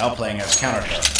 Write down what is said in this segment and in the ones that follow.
now playing as counter-terrorists.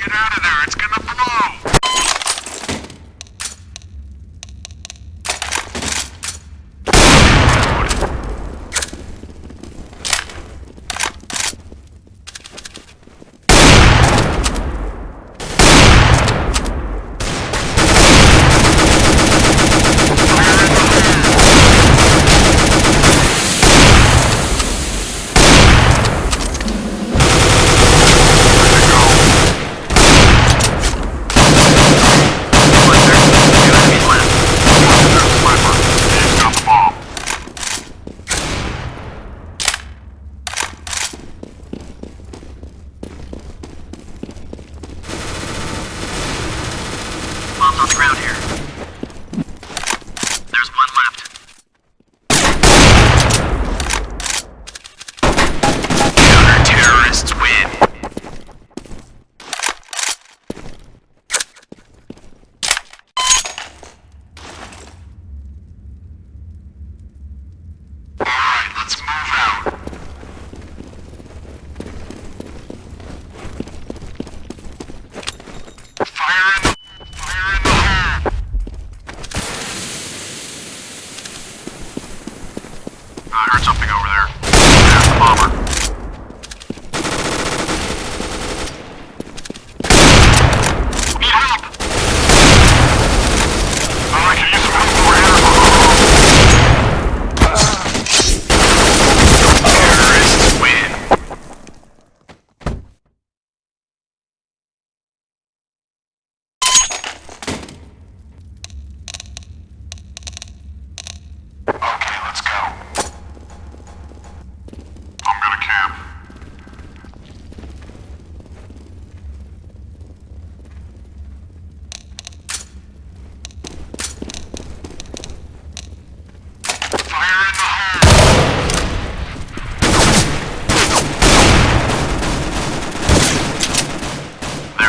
Get out of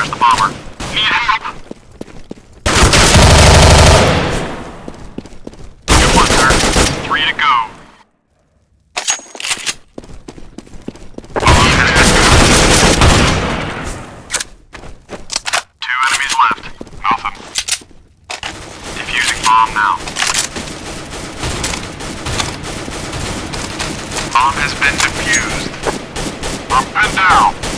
There's the bomber. Need help! Good work, sir. Three to go. Two enemies left. Nothing. Defusing bomb now. Bomb has been defused. I'm down.